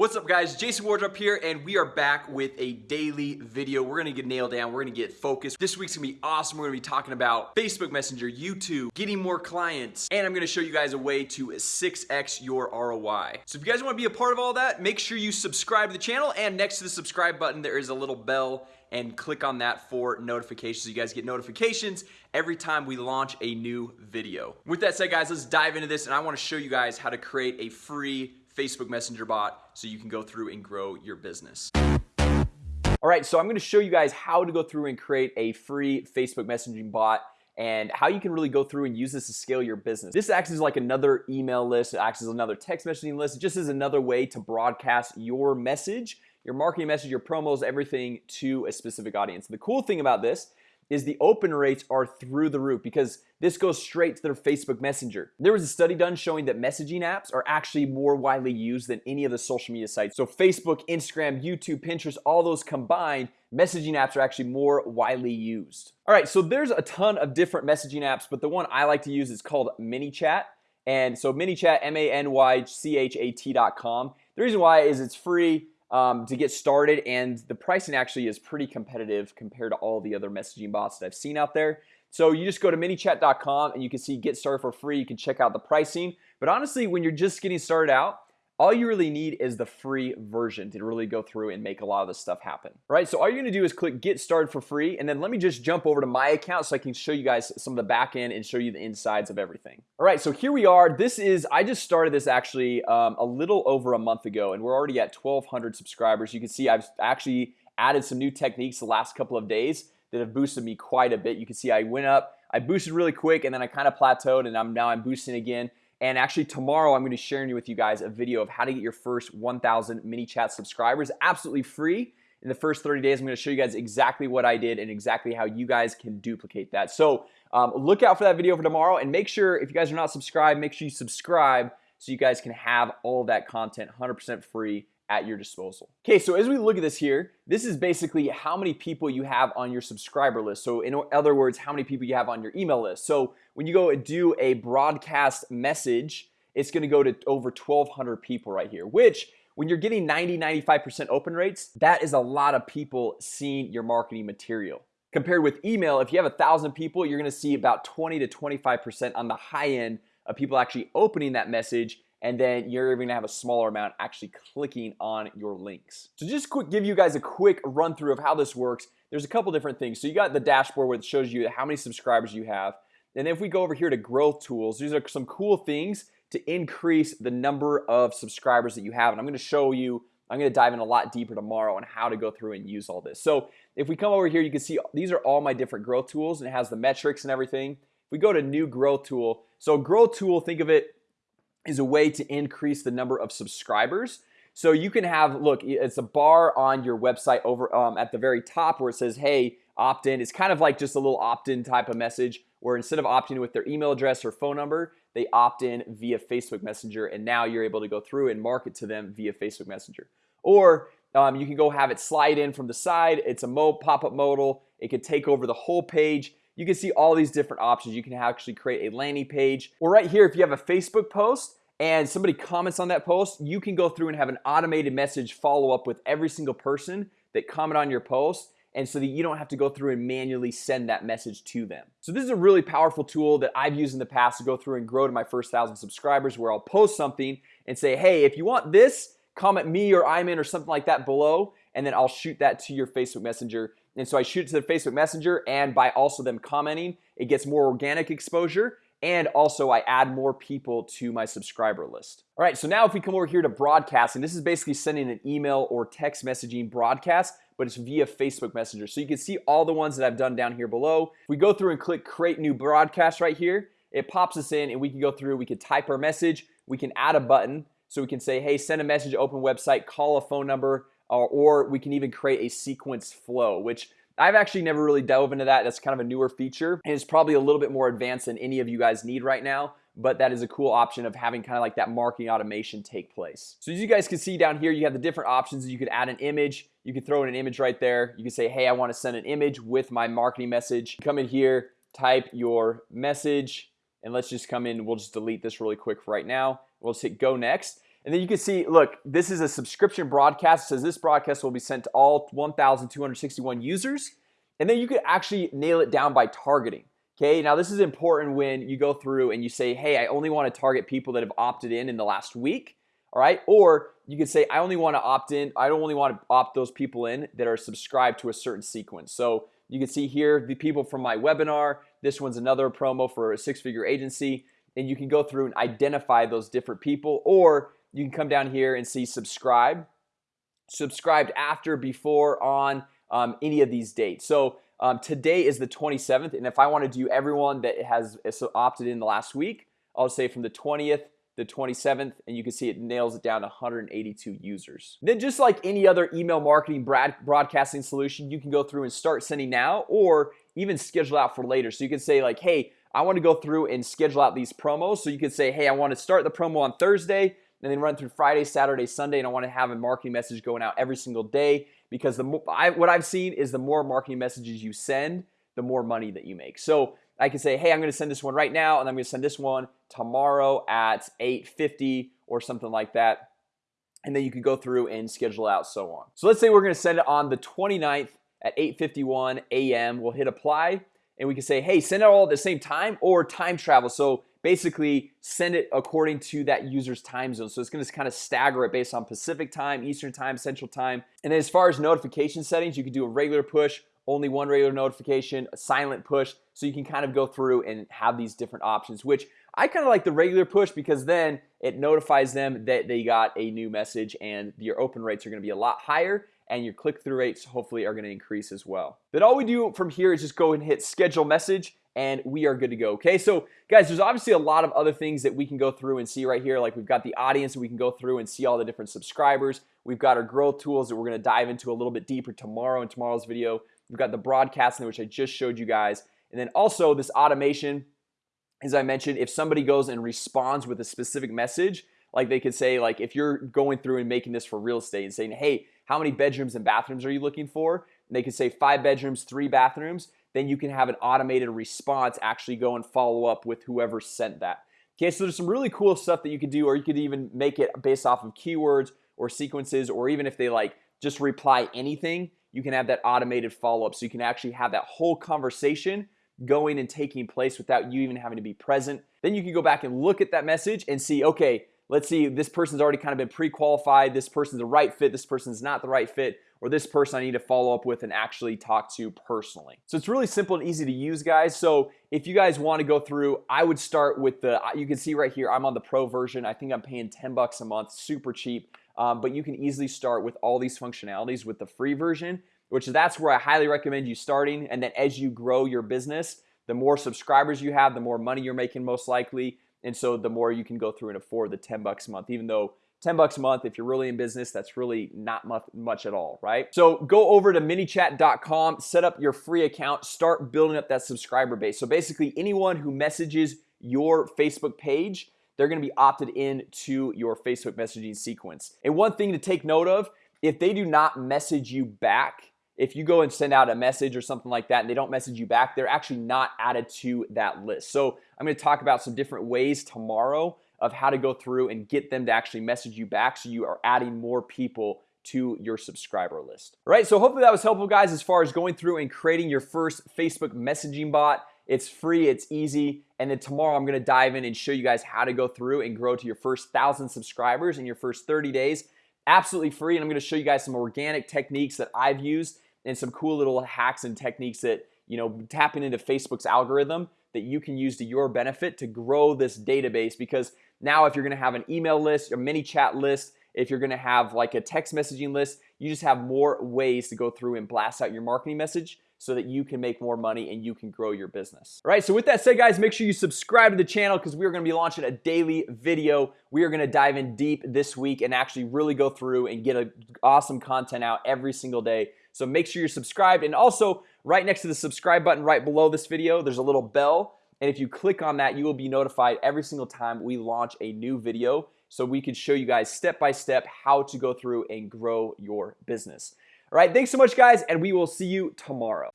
What's up guys? Jason Wardrop here and we are back with a daily video. We're gonna get nailed down. We're gonna get focused. This week's gonna be awesome. We're gonna be talking about Facebook Messenger YouTube getting more clients and I'm gonna show you guys a way to 6x your ROI So if you guys want to be a part of all that make sure you subscribe to the channel and next to the subscribe button there is a little bell and click on that for notifications. You guys get notifications every time we launch a new video. With that said guys let's dive into this and I want to show you guys how to create a free Facebook Messenger bot so you can go through and grow your business. All right so I'm gonna show you guys how to go through and create a free Facebook messaging bot and how you can really go through and use this to scale your business. This acts as like another email list. It acts as another text messaging list. It just is another way to broadcast your message your marketing message your promos everything to a specific audience. The cool thing about this is the open rates are through the roof because this goes straight to their Facebook Messenger. There was a study done showing that messaging apps are actually more widely used than any of the social media sites. So Facebook Instagram YouTube Pinterest all those combined messaging apps are actually more widely used. All right so there's a ton of different messaging apps but the one I like to use is called ManyChat. And so mini ManyChat m-a-n-y-c-h-a-t.com the reason why is it's free um, to get started and the pricing actually is pretty competitive compared to all the other messaging bots that I've seen out there. So you just go to manychat.com and you can see get started for free. You can check out the pricing. But honestly when you're just getting started out all you really need is the free version to really go through and make a lot of this stuff happen right? So all you're gonna do is click get started for free and then let me just jump over to my account so I can show you guys some of the back end and show you the insides of everything. All right so here we are. This is I just started this actually um, a little over a month ago and we're already at 1200 subscribers. You can see I've actually added some new techniques the last couple of days that have boosted me quite a bit. You can see I went up I boosted really quick and then I kind of plateaued and I'm now I'm boosting again and actually tomorrow I'm going to be sharing with you guys a video of how to get your first 1,000 ManyChat subscribers absolutely free. In the first 30 days I'm going to show you guys exactly what I did and exactly how you guys can duplicate that. So um, look out for that video for tomorrow and make sure if you guys are not subscribed make sure you subscribe so you guys can have all that content 100% free at your disposal. Okay, so as we look at this here This is basically how many people you have on your subscriber list. So in other words how many people you have on your email list. So when you go and do a broadcast message It's gonna go to over 1200 people right here which when you're getting 90 95% open rates that is a lot of people seeing your marketing material. Compared with email if you have a thousand people you're gonna see about 20 to 25% on the high end of people actually opening that message and then you're even gonna have a smaller amount actually clicking on your links. So just quick give you guys a quick run-through of how this works. There's a couple different things. So you got the dashboard where it shows you how many subscribers you have. And if we go over here to growth tools these are some cool things to increase the number of subscribers that you have. And I'm gonna show you I'm gonna dive in a lot deeper tomorrow on how to go through and use all this. So if we come over here you can see these are all my different growth tools and it has the metrics and everything. If we go to new growth tool so growth tool think of it is a way to increase the number of subscribers. So you can have look it's a bar on your website over um, at the very top where it says hey opt-in. It's kind of like just a little opt-in type of message where instead of opting with their email address or phone number they opt in via Facebook Messenger and now you're able to go through and market to them via Facebook Messenger. Or um, you can go have it slide in from the side. It's a mo pop-up modal. It could take over the whole page you can see all these different options. You can actually create a landing page. Or right here if you have a Facebook post and somebody comments on that post you can go through and have an automated message follow up with every single person that comment on your post. And so that you don't have to go through and manually send that message to them. So this is a really powerful tool that I've used in the past to go through and grow to my first thousand subscribers where I'll post something and say hey if you want this comment me or I'm in or something like that below and then I'll shoot that to your Facebook Messenger. And so I shoot it to the Facebook Messenger and by also them commenting it gets more organic exposure and also I add more people to my subscriber list. All right, so now if we come over here to broadcasting this is basically sending an email or text messaging broadcast but it's via Facebook Messenger. So you can see all the ones that I've done down here below. If we go through and click create new broadcast right here it pops us in and we can go through we could type our message we can add a button. So we can say hey send a message open website call a phone number uh, or we can even create a sequence flow which I've actually never really dove into that. That's kind of a newer feature and it's probably a little bit more advanced than any of you guys need right now but that is a cool option of having kind of like that marketing automation take place. So as you guys can see down here you have the different options. You could add an image. You could throw in an image right there. You can say hey I want to send an image with my marketing message. Come in here type your message and let's just come in. We'll just delete this really quick right now. We'll just hit go next and then you can see look this is a subscription broadcast. It says this broadcast will be sent to all 1,261 users. And then you could actually nail it down by targeting Okay, now this is important when you go through and you say hey I only want to target people that have opted in in the last week All right, or you could say I only want to opt in I don't only want to opt those people in that are subscribed to a certain sequence. So you can see here the people from my webinar This one's another promo for a six-figure agency. And you can go through and identify those different people or you can come down here and see subscribe. Subscribed after before on um, any of these dates. So um, today is the 27th and if I want to do everyone that has opted in the last week I'll say from the 20th the 27th and you can see it nails it down to 182 users. Then just like any other email marketing broadcasting solution you can go through and start sending now or even schedule out for later. So you can say like hey I want to go through and schedule out these promos. So you can say hey I want to start the promo on Thursday and then run through Friday Saturday Sunday and I want to have a marketing message going out every single day because the more I, what I've seen is the more marketing messages you send the more money that you make. So I can say hey I'm gonna send this one right now and I'm gonna send this one tomorrow at 850 or something like that. And then you can go through and schedule out so on. So let's say we're gonna send it on the 29th at 851 a.m. We'll hit apply and we can say hey send it all at the same time or time travel. So basically send it according to that user's time zone. So it's going to kind of stagger it based on Pacific time Eastern time Central time. And then as far as notification settings you can do a regular push only one regular notification a silent push. So you can kind of go through and have these different options which I kind of like the regular push because then it notifies them that they got a new message and your open rates are going to be a lot higher and your click-through rates hopefully are going to increase as well. Then all we do from here is just go and hit schedule message and we are good to go Okay, so guys, there's obviously a lot of other things that we can go through and see right here. Like we've got the audience and we can go through and see all the different subscribers. We've got our growth tools that we're gonna dive into a little bit deeper tomorrow in tomorrow's video. We've got the broadcasting which I just showed you guys. And then also this automation as I mentioned if somebody goes and responds with a specific message like they could say like if you're going through and making this for real estate and saying hey how many bedrooms and bathrooms are you looking for? And they could say five bedrooms three bathrooms then you can have an automated response actually go and follow up with whoever sent that. Okay, so there's some really cool stuff that you could do or you could even make it based off of keywords or sequences or even if they like just reply anything you can have that automated follow-up. So you can actually have that whole conversation going and taking place without you even having to be present. Then you can go back and look at that message and see okay let's see this person's already kind of been pre-qualified this person's the right fit this person's not the right fit or this person I need to follow up with and actually talk to personally. So it's really simple and easy to use guys. So if you guys want to go through I would start with the you can see right here I'm on the pro version. I think I'm paying 10 bucks a month super cheap. Um, but you can easily start with all these functionalities with the free version which is that's where I highly recommend you starting. And then as you grow your business the more subscribers you have the more money you're making most likely and so the more you can go through and afford the 10 bucks a month even though 10 bucks a month if you're really in business that's really not much, much at all right? So go over to manychat.com set up your free account start building up that subscriber base. So basically anyone who messages your Facebook page they're gonna be opted in to your Facebook messaging sequence. And one thing to take note of if they do not message you back if you go and send out a message or something like that and they don't message you back they're actually not added to that list. So I'm going to talk about some different ways tomorrow of how to go through and get them to actually message you back so you are adding more people to your subscriber list. All right, so hopefully that was helpful guys as far as going through and creating your first Facebook messaging bot. It's free it's easy and then tomorrow I'm gonna dive in and show you guys how to go through and grow to your first thousand subscribers in your first 30 days. Absolutely free and I'm gonna show you guys some organic techniques that I've used and some cool little hacks and techniques that you know tapping into Facebook's algorithm that you can use to your benefit to grow this database. Because now if you're gonna have an email list or ManyChat list if you're gonna have like a text messaging list you just have more ways to go through and blast out your marketing message so that you can make more money and you can grow your business. All right, so with that said guys make sure you subscribe to the channel because we are gonna be launching a daily video. We are gonna dive in deep this week and actually really go through and get a awesome content out every single day so make sure you're subscribed. And also right next to the subscribe button right below this video there's a little bell. And if you click on that you will be notified every single time we launch a new video so we can show you guys step by step how to go through and grow your business. All right thanks so much guys and we will see you tomorrow